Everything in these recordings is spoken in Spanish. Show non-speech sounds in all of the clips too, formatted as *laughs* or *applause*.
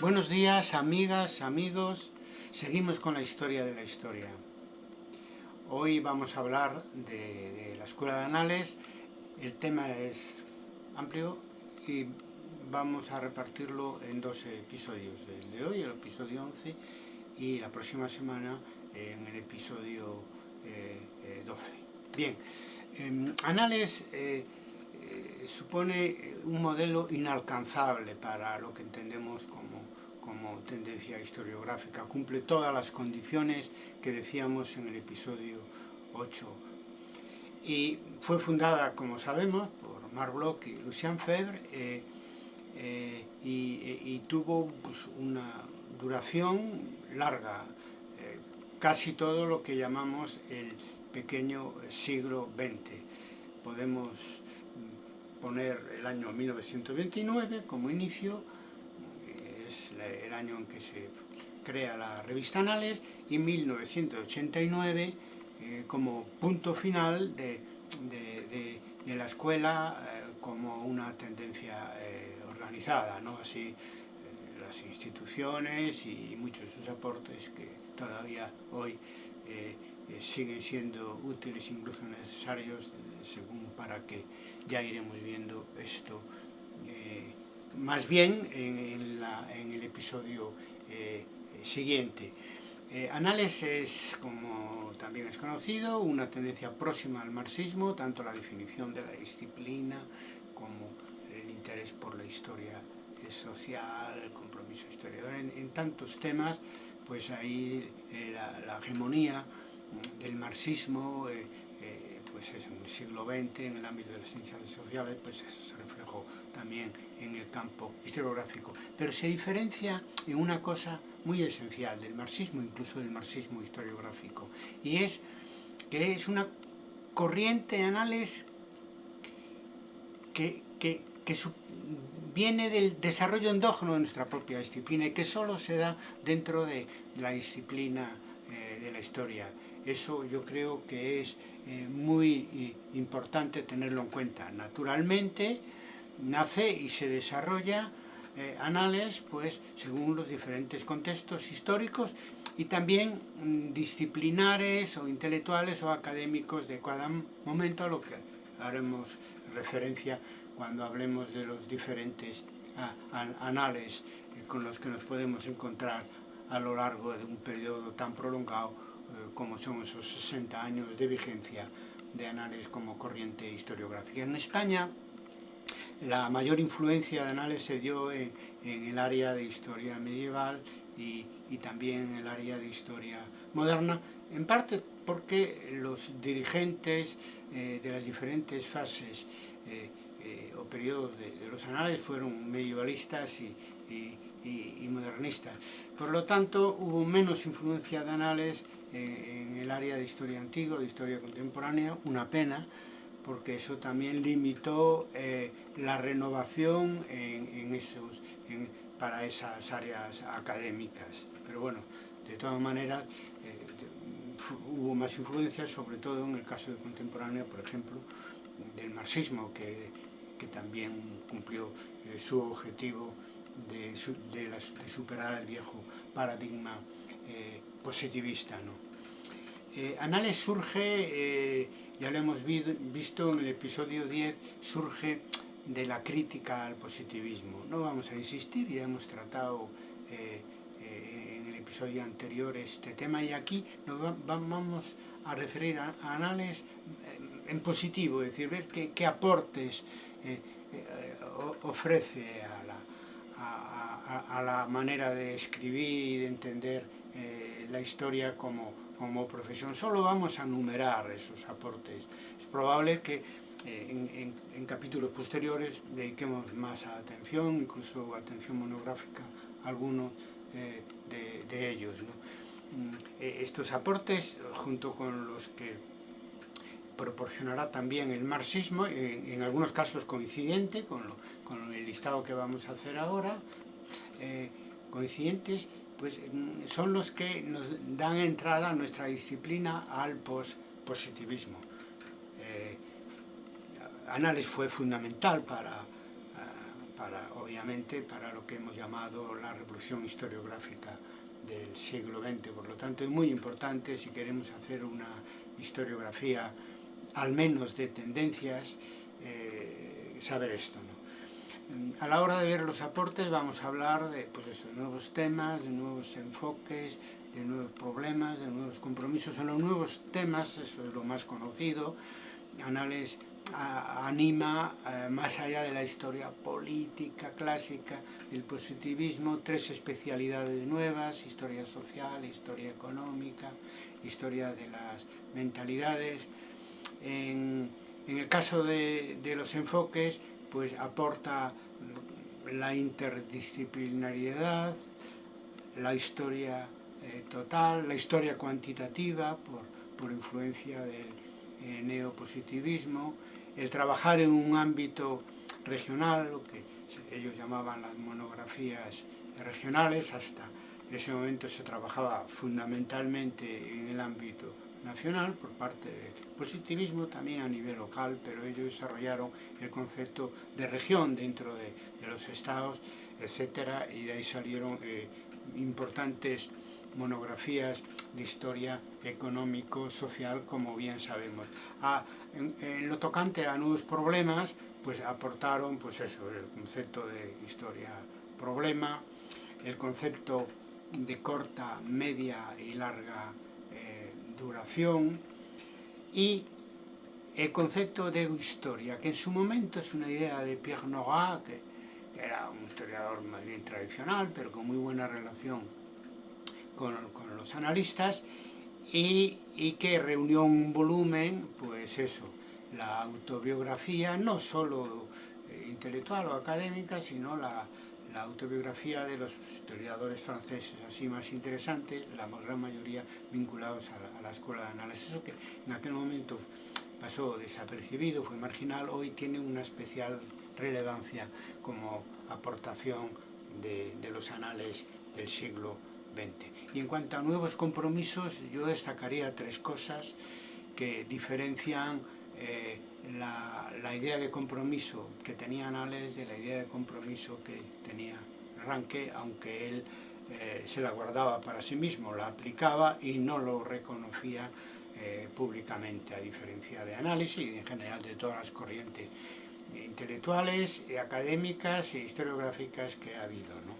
Buenos días, amigas, amigos. Seguimos con la historia de la historia. Hoy vamos a hablar de, la Escuela de Anales. El tema es amplio y vamos a repartirlo en dos episodios. El de hoy, el episodio 11, y la próxima semana en el episodio eh, eh, 12. Bien, eh, Anales eh, supone un modelo inalcanzable para lo que entendemos como, como tendencia historiográfica. Cumple todas las condiciones que decíamos en el episodio 8. Y fue fundada, como sabemos, por Marc Bloch y Lucien Febvre eh, eh, y, y, tuvo pues, una duración larga, eh, casi todo lo que llamamos el pequeño siglo XX. Podemos poner el año 1929 como inicio, el año en que se crea la revista Anales, y 1989 eh, como punto final de, de, la escuela eh, como una tendencia eh, organizada, ¿no? así las instituciones y muchos de sus aportes que todavía hoy siguen siendo útiles, incluso necesarios, según para que ya iremos viendo esto más bien en, el episodio eh, siguiente. Eh, Anales es, como también es conocido, una tendencia próxima al marxismo, tanto la definición de la disciplina como el interés por la historia social, el compromiso historiador, en, tantos temas, pues ahí eh, la, hegemonía del marxismo eh, pues es en el siglo XX, en el ámbito de las ciencias sociales, pues se reflejó también en el campo historiográfico. Pero se diferencia en una cosa muy esencial del marxismo, incluso del marxismo historiográfico, y es que es una corriente de análisis que, que, que su, viene del desarrollo endógeno de nuestra propia disciplina y que solo se da dentro de la disciplina eh, de la historia. Eso yo creo que es eh, muy eh, importante tenerlo en cuenta. Naturalmente, nace y se desarrolla anales pues, según los diferentes contextos históricos y también mm, disciplinares o intelectuales o académicos de cada momento, a lo que haremos referencia cuando hablemos de los diferentes anales eh, con los que nos podemos encontrar a lo largo de un periodo tan prolongado eh, como son esos 60 años de vigencia de Anales como corriente historiográfica. En España, la mayor influencia de Anales se dio en, el área de historia medieval y, también en el área de historia moderna, en parte porque los dirigentes eh, de las diferentes fases eh, o periodos de, los anales fueron medievalistas y, y, modernistas. Por lo tanto, hubo menos influencia de anales en el área de historia antigua, de historia contemporánea, una pena, porque eso también limitó eh, la renovación en, en esos, en, para esas áreas académicas. Pero bueno, de todas maneras, eh, hubo más influencia, sobre todo en el caso de contemporánea, por ejemplo, del marxismo, que, que también cumplió eh, su objetivo de, superar el viejo paradigma eh, positivista. ¿no? Eh, Anales surge, eh, ya lo hemos vi, visto en el episodio 10, surge de la crítica al positivismo. No vamos a insistir, ya hemos tratado en el episodio anterior este tema y aquí nos va, vamos a referir a, Anales en positivo, es decir, ver qué, qué aportes ofrece a a, la, manera de escribir y de entender eh, la historia como, como profesión. Solo vamos a numerar esos aportes. Es probable que eh, en, capítulos posteriores dediquemos más atención, incluso atención monográfica a algunos eh, de, ellos. Mm, estos aportes, junto con los que proporcionará también el marxismo, en, algunos casos coincidente con, con, el listado que vamos a hacer ahora, eh, coincidentes, pues mm, son los que nos dan entrada a nuestra disciplina al positivismo. Eh, Anales fue fundamental para, para para, obviamente, para lo que hemos llamado la revolución historiográfica del siglo XX. Por lo tanto, es muy importante si queremos hacer una historiografía, al menos de tendencias, eh, saber esto. A la hora de ver los aportes vamos a hablar de pues eso, nuevos temas, de nuevos enfoques, de nuevos problemas, de nuevos compromisos en los nuevos temas, eso es lo más conocido, Anales anima, eh, más allá de la historia política clásica, el positivismo, tres especialidades nuevas, historia social, historia económica, historia de las mentalidades. En, en el caso de, de, los enfoques, pues aporta la interdisciplinariedad, la historia eh, total, la historia cuantitativa, por, por influencia del eh, neopositivismo, el trabajar en un ámbito regional, lo que ellos llamaban las monografías regionales, hasta ese momento se trabajaba fundamentalmente en el ámbito nacional por parte del positivismo, también a nivel local, pero ellos desarrollaron el concepto de región dentro de, los estados, etcétera, y de ahí salieron eh, importantes monografías de historia económico-social, como bien sabemos. Ah, en, en, lo tocante a nuevos problemas, pues aportaron pues eso, el concepto de historia-problema, el concepto de corta, media y larga duración y el concepto de historia, que en su momento es una idea de Pierre Nora, que, era un historiador más bien tradicional, pero con muy buena relación con, los analistas, y, y, que reunió un volumen, pues eso, la autobiografía, no solo eh, intelectual o académica, sino la, la autobiografía de los historiadores franceses, así más interesante, la gran mayoría vinculados a la, escuela de análisis, eso que en aquel momento pasó desapercibido, fue marginal, hoy tiene una especial relevancia como aportación de, de los anales del siglo XX. Y en cuanto a nuevos compromisos, yo destacaría tres cosas que diferencian eh, la, la, idea de compromiso que tenía Anales de la idea de compromiso que tenía Ranque, aunque él eh, se la guardaba para sí mismo, la aplicaba y no lo reconocía eh, públicamente, a diferencia de Análisis y en general de todas las corrientes intelectuales, académicas e historiográficas que ha habido. ¿no?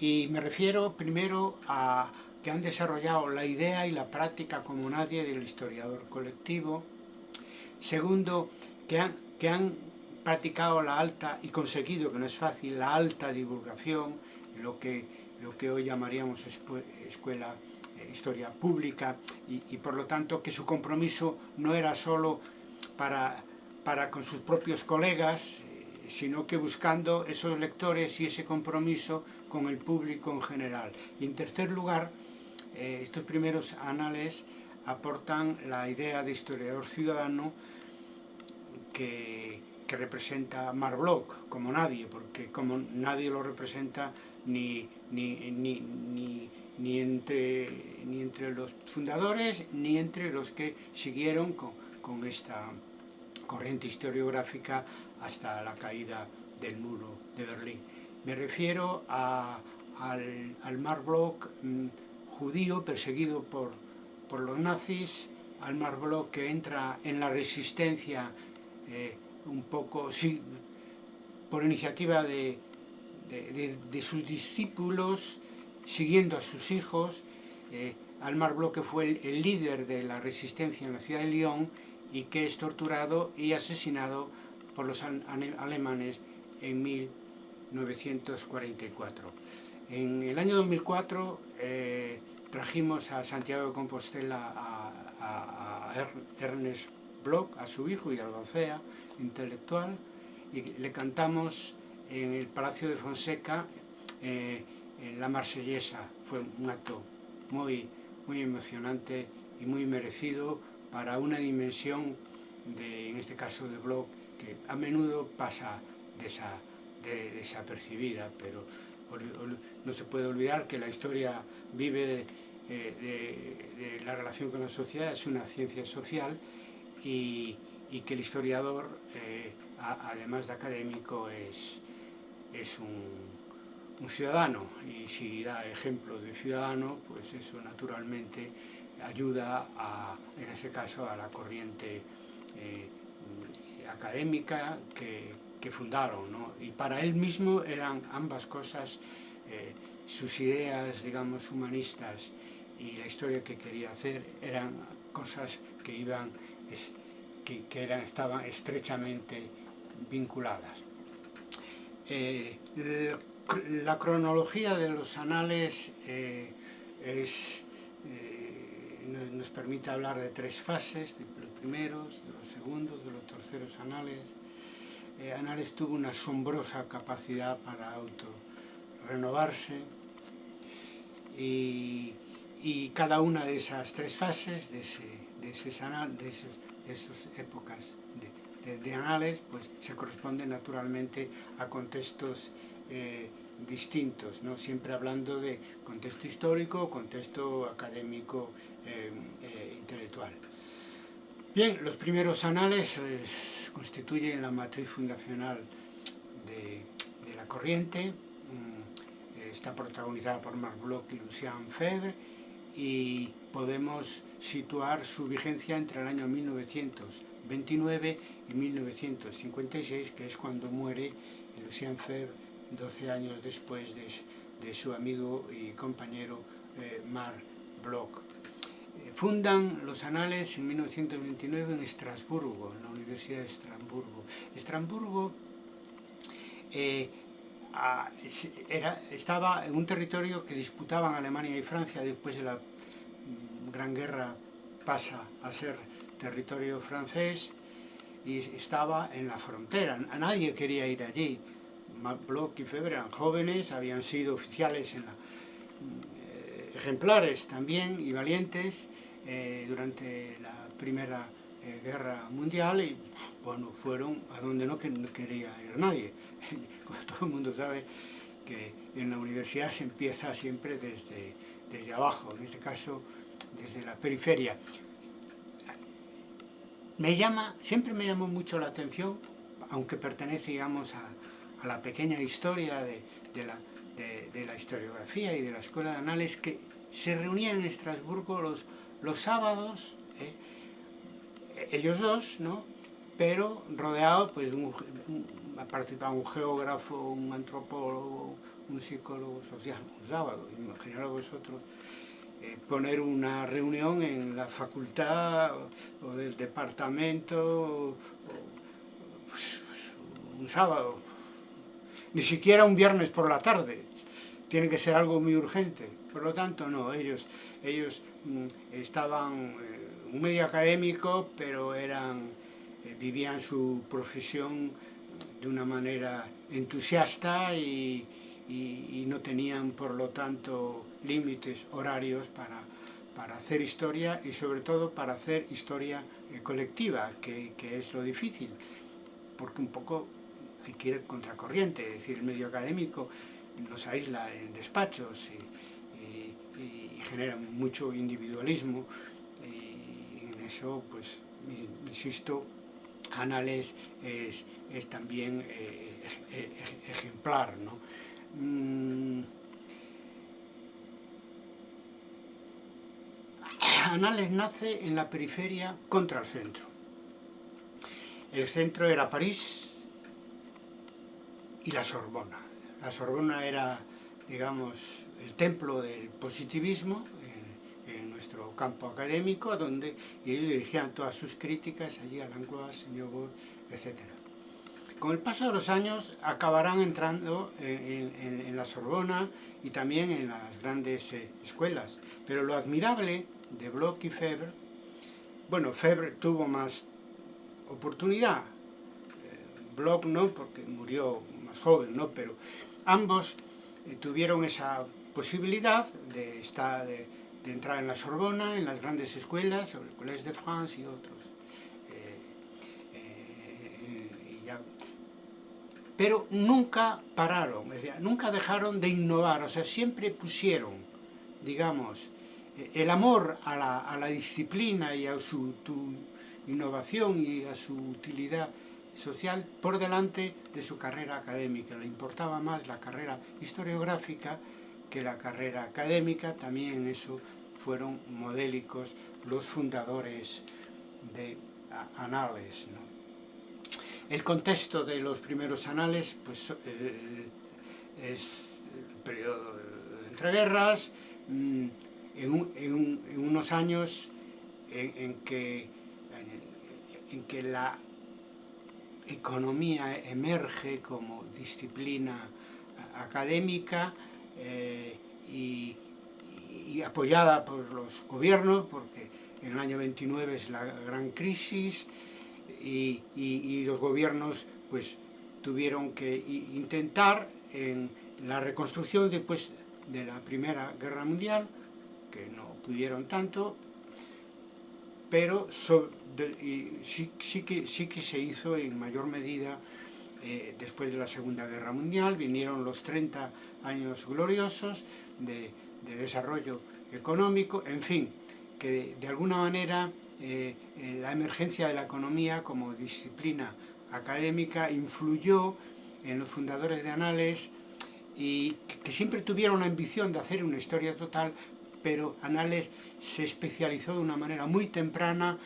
Y me refiero primero a que han desarrollado la idea y la práctica como nadie del historiador colectivo. Segundo, que han, que han practicado la alta y conseguido, que no es fácil, la alta divulgación, lo que, lo que hoy llamaríamos escuela, eh, historia pública, y, por lo tanto que su compromiso no era solo para, para con sus propios colegas, eh, sino que buscando esos lectores y ese compromiso con el público en general. Y en tercer lugar, eh, estos primeros anales aportan la idea de historiador ciudadano que, que representa Marc Bloch como nadie, porque como nadie lo representa ni, ni, ni, ni, entre, ni entre los fundadores ni entre los que siguieron con, con esta corriente historiográfica hasta la caída del muro de Berlín. Me refiero al, al Marc Bloch mmm, judío perseguido por, por los nazis, al Marc Bloch que entra en la resistencia eh, un poco, sí, por iniciativa de, de, sus discípulos, siguiendo a sus hijos, eh, al Marc Bloch que fue el, el líder de la resistencia en la ciudad de Lyon y que es torturado y asesinado por los alemanes en 1000 1944. En el año 2004 eh, trajimos a Santiago de Compostela a, a, a Ernest Bloch, a su hijo y albacea intelectual, y le cantamos en el Palacio de Fonseca eh, en la marsellesa. Fue un acto muy, muy emocionante y muy merecido para una dimensión, de, en este caso de Bloch, que a menudo pasa de esa de, desapercibida, pero no se puede olvidar que la historia vive de, eh, de, la relación con la sociedad, es una ciencia social y, y que el historiador, eh, además de académico, es, es un, ciudadano. Y si da ejemplo de ciudadano, pues eso naturalmente ayuda a, en este caso a la corriente eh, académica que, que fundaron, ¿no? y para él mismo eran ambas cosas, eh, sus ideas, digamos, humanistas y la historia que quería hacer eran cosas que iban, que, que eran, estaban estrechamente vinculadas. Eh, la cronología de los anales eh, es, nos permite hablar de tres fases, de los primeros, de los segundos, de los terceros anales. Eh, anales tuvo una asombrosa capacidad para auto-renovarse y, y, cada una de esas tres fases, de, ese, de, esos, esas épocas de, anales pues se corresponde naturalmente a contextos eh, distintos, ¿no? siempre hablando de contexto histórico, contexto académico, eh, eh, intelectual. Bien, los primeros anales eh, constituyen la matriz fundacional de, la corriente, mm, está protagonizada por Marc Bloch y Lucien Febvre, y podemos situar su vigencia entre el año 1900 29 y 1956, que es cuando muere Lucien Febvre, 12 años después de, de su amigo y compañero eh, Marc Bloch. Fundan los anales en 1929 en Estrasburgo, en la Universidad de Estrasburgo. Estrasburgo eh, era, estaba en un territorio que disputaban Alemania y Francia después de la mm, Gran Guerra pasa a ser territorio francés y estaba en la frontera, nadie quería ir allí. Bloch y Febre eran jóvenes, habían sido oficiales en la, ejemplares también y valientes eh, durante la Primera eh, Guerra Mundial y bueno, fueron a donde no, que, no quería ir nadie. *laughs* Como todo el mundo sabe que en la universidad se empieza siempre desde, desde abajo, en este caso desde la periferia me llama, siempre me llamó mucho la atención, aunque pertenece, digamos, a, a la pequeña historia de, de, la, de, la, historiografía y de la escuela de anales, que se reunían en Estrasburgo los, los sábados, ¿eh? ellos dos, ¿no? pero rodeado, pues, un, un, participaba un geógrafo, un antropólogo, un psicólogo social, un sábado, imaginaros vosotros, eh, poner una reunión en la facultad o, del departamento o, pues, un sábado, ni siquiera un viernes por la tarde, tiene que ser algo muy urgente. Por lo tanto, no, ellos, ellos mm, estaban eh, un medio académico, pero eran, eh, vivían su profesión de una manera entusiasta y, no tenían, por lo tanto, límites horarios para, para hacer historia y sobre todo para hacer historia eh, colectiva, que, que, es lo difícil, porque un poco que ir contracorriente, es decir, el medio académico nos aísla en despachos y, genera mucho individualismo y en eso, pues, insisto, Anales es, también eh, ejemplar, ¿no? Mm, Anales nace en la periferia contra el centro. El centro era París y la Sorbona. La Sorbona era, digamos, el templo del positivismo en, nuestro campo académico, donde ellos dirigían todas sus críticas allí a Langlois, Señor etc. Con el paso de los años acabarán entrando en, en, en la Sorbona y también en las grandes eh, escuelas. Pero lo admirable de Bloch y Febre, bueno, Febre tuvo más oportunidad, eh, Bloch no, porque murió más joven, ¿no? Pero ambos eh, tuvieron esa posibilidad de, estar, de, entrar en la Sorbona, en las grandes escuelas, el Collège de France y otros. Eh, eh. Pero nunca pararon, nunca dejaron de innovar, o sea, siempre pusieron, digamos, el amor a la, a la, disciplina y a su innovación y a su utilidad social por delante de su carrera académica. Le importaba más la carrera historiográfica que la carrera académica, también en eso fueron modélicos los fundadores de Anales. El contexto de los primeros anales pues, eh, es el periodo de entreguerras, mm, en, un, en, un, en, unos años en que, en que la economía emerge como disciplina académica eh, y, y, apoyada por los gobiernos, porque en el año 29 es la gran crisis y, y los gobiernos pues tuvieron que intentar en la reconstrucción después de la Primera Guerra Mundial, que no pudieron tanto, pero sí, que, se hizo en mayor medida eh, después de la Segunda Guerra Mundial, vinieron los 30 años gloriosos de, de desarrollo económico, en fin, que de, alguna manera eh, eh, la emergencia de la economía como disciplina académica influyó en los fundadores de Anales y que siempre tuvieron la ambición de hacer una historia total, pero Anales se especializó de una manera muy temprana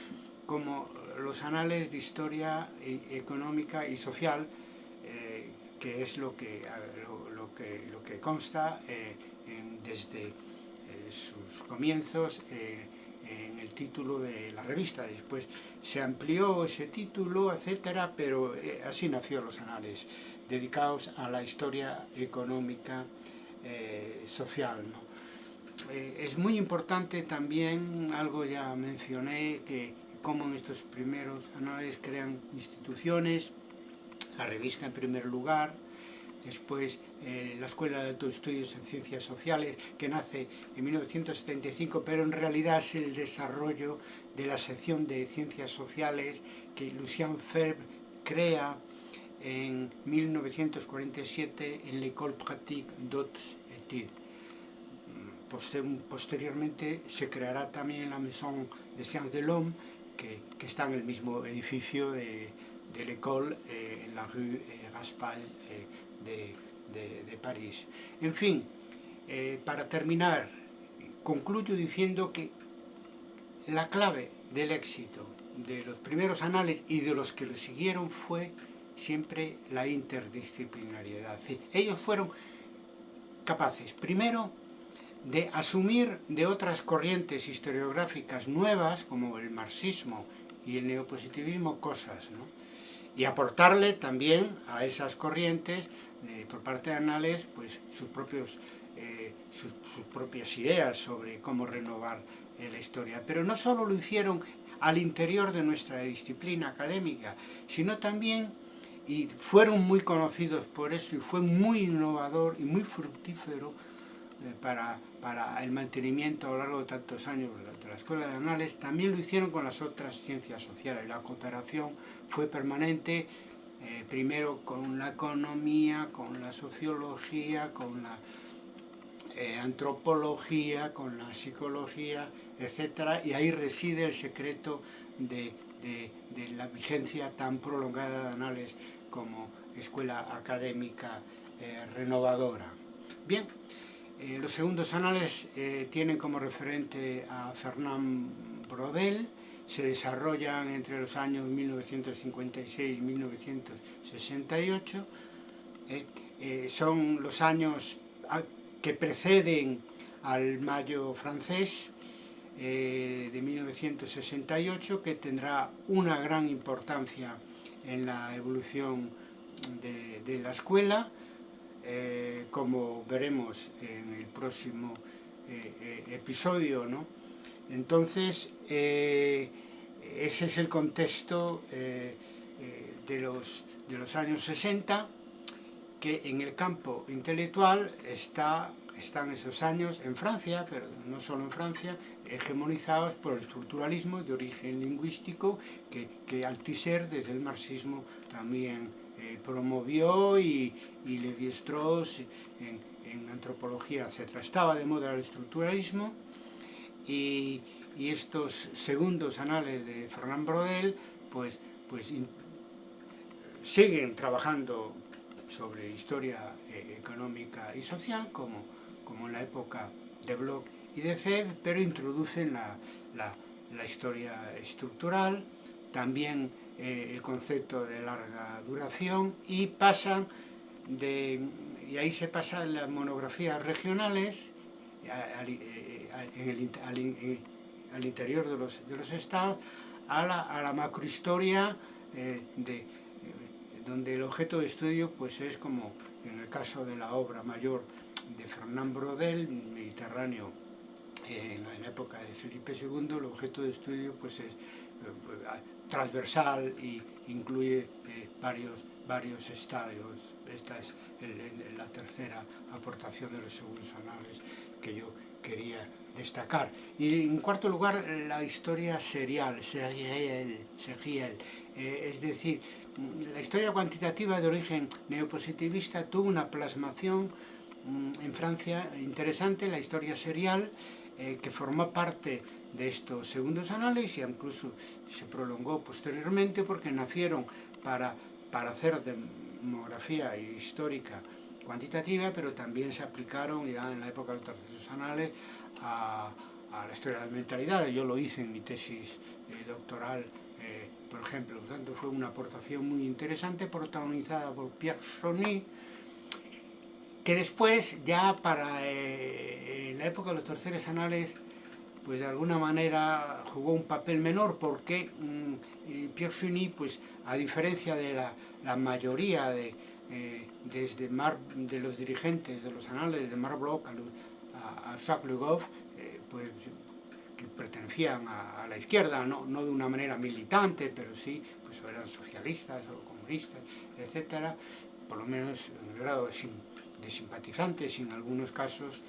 como los anales de historia económica y social, eh, que es lo que, lo, que, lo que consta eh, desde eh, sus comienzos eh, en el título de la revista. Después se amplió ese título, etcétera, pero eh, así nació los anales, dedicados a la historia económica eh, social. Eh, es muy importante también, algo ya mencioné, que cómo en estos primeros anuales crean instituciones, la revista en primer lugar, después eh, la Escuela de Altos Estudios en Ciencias Sociales, que nace en 1975, pero en realidad es el desarrollo de la sección de Ciencias Sociales que Lucien Ferb crea en 1947 en l'École Pratique d'Hautes Études. Posteriormente se creará también la Maison de Sciences de l'Homme, que, está en el mismo edificio de, l'école, eh, en la rue eh, Raspail eh, de, París. En fin, eh, para terminar, concluyo diciendo que la clave del éxito de los primeros anales y de los que le siguieron fue siempre la interdisciplinariedad. Es ellos fueron capaces, primero, de asumir de otras corrientes historiográficas nuevas, como el marxismo y el neopositivismo, cosas, ¿no? y aportarle también a esas corrientes, eh, por parte de Anales, pues sus, propios, eh, sus, sus, propias ideas sobre cómo renovar eh, la historia. Pero no solo lo hicieron al interior de nuestra disciplina académica, sino también, y fueron muy conocidos por eso, y fue muy innovador y muy fructífero para, para, el mantenimiento a lo largo de tantos años de la Escuela de Anales, también lo hicieron con las otras ciencias sociales. La cooperación fue permanente, eh, primero con la economía, con la sociología, con la eh, antropología, con la psicología, etc. Y ahí reside el secreto de, de, de la vigencia tan prolongada de Anales como escuela académica eh, renovadora. Bien, eh, los segundos anales eh, tienen como referente a Fernand Brodel, se desarrollan entre los años 1956 y 1968, eh, son los años que preceden al Mayo francés de 1968, que tendrá una gran importancia en la evolución de la escuela, eh, como veremos en el próximo eh, eh, episodio, ¿no? Entonces, ese es el contexto de, los, de los años 60, que en el campo intelectual está, están esos años en Francia, pero no solo en Francia, hegemonizados por el estructuralismo de origen lingüístico que, que Althusser desde el marxismo también eh, promovió y, y Levi-Strauss en, antropología, etc. Estaba de moda el estructuralismo y, y estos segundos anales de Fernand Brodel pues, pues siguen trabajando sobre historia eh, económica y social, como, como en la época de Bloch y de Feb, pero introducen la, la, la historia estructural, también eh, el concepto de larga duración y pasan de, y ahí se pasa las monografías regionales al, eh, al, al interior de los, de los estados a la, a la macrohistoria eh, de, eh, donde el objeto de estudio pues es como en el caso de la obra mayor de Fernand Brodel, Mediterráneo eh, en la época de Felipe II, el objeto de estudio pues es transversal e incluye varios, varios estadios. Esta es el, la tercera aportación de los segundos anales que yo quería destacar. Y en cuarto lugar, la historia serial, serial, serial. Eh, es decir, la historia cuantitativa de origen neopositivista tuvo una plasmación mm, en Francia interesante, la historia serial, eh, que formó parte de estos segundos análisis e incluso se prolongó posteriormente porque nacieron para, para hacer demografía histórica cuantitativa, pero también se aplicaron ya en la época de los terceros anales a, a, la historia de la mentalidad. Yo lo hice en mi tesis eh, doctoral, eh, por ejemplo. Por tanto, fue una aportación muy interesante, protagonizada por Pierre Sonny, que después, ya para eh, en la época de los terceros anales, pues de alguna manera jugó un papel menor porque mmm, Pierre Sonny, pues a diferencia de la, mayoría de, eh, desde Mar, de los dirigentes de los anales de Mar Bloch a, a, Jacques Le eh, pues, que pertenecían a, la izquierda, no, no, de una manera militante, pero sí, pues eran socialistas o comunistas, etcétera, por lo menos en el grado de, sim, de simpatizantes en algunos casos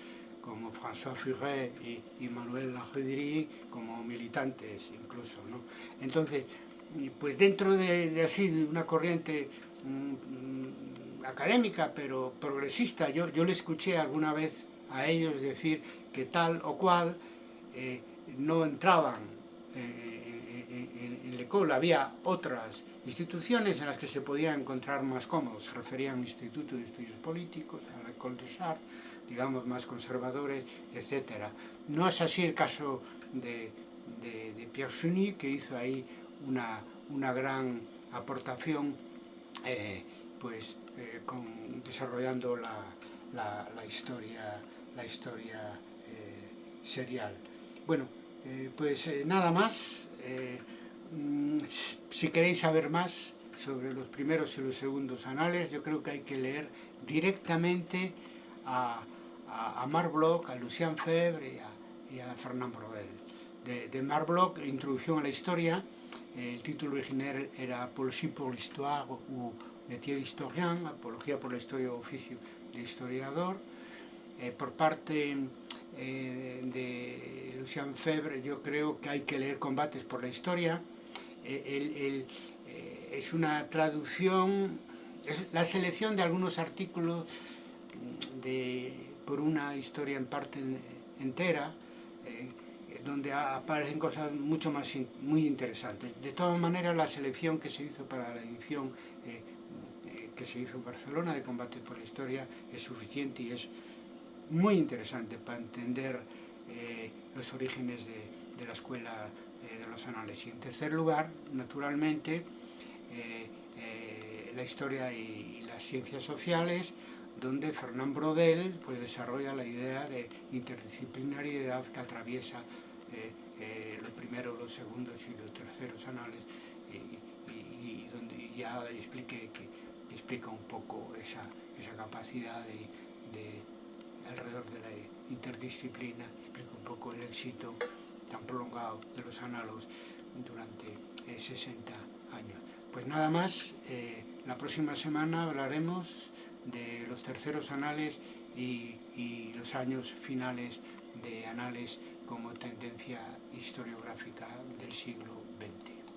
como François Furet y, y Manuel Lajedry como militantes incluso, ¿no? Entonces, pues dentro de, de así, de una corriente mmm, académica, pero progresista. Yo, yo le escuché alguna vez a ellos decir que tal o cual eh, no entraban eh, en, en, en Había otras instituciones en las que se podía encontrar más cómodos. Se referían al Instituto de Estudios Políticos, a la École de Chartres, digamos, más conservadores, etc. No es así el caso de, de, Pierre Cheny, que hizo ahí una, una gran aportación eh, pues eh, desarrollando la, la, historia, la historia eh, serial. Bueno, pues nada más. Mm, si queréis saber más sobre los primeros y los segundos anales, yo creo que hay que leer directamente a, a, a a Lucien Febvre y a, y a Fernand Brodel. De, de Marc Bloch, Introducción a la Historia, el título original era Apologie pour l'histoire ou métier d'historien, Apología por la Historia o Oficio de Historiador. Eh, por parte eh, de Lucien Febre, yo creo que hay que leer Combates por la Historia. Eh, el, el, eh, es una traducción, es la selección de algunos artículos de, por una historia en parte entera, eh, donde aparecen cosas mucho más muy interesantes. De todas maneras, la selección que se hizo para la edición eh, eh, que se hizo en Barcelona de Combate por la Historia es suficiente y es muy interesante para entender los orígenes de, la escuela eh, de los anales. Y en tercer lugar, naturalmente, eh, la historia y, y las ciencias sociales, donde Fernand Brodel pues, desarrolla la idea de interdisciplinariedad que atraviesa eh, eh, los primeros, los segundos y los terceros anales y, y, y donde ya explique que explica un poco esa, esa capacidad de, de alrededor de la interdisciplina, explica un poco el éxito tan prolongado de los análogos durante eh, 60 años. Pues nada más, eh, la próxima semana hablaremos de los terceros anales y, y los años finales de anales como tendencia historiográfica del siglo.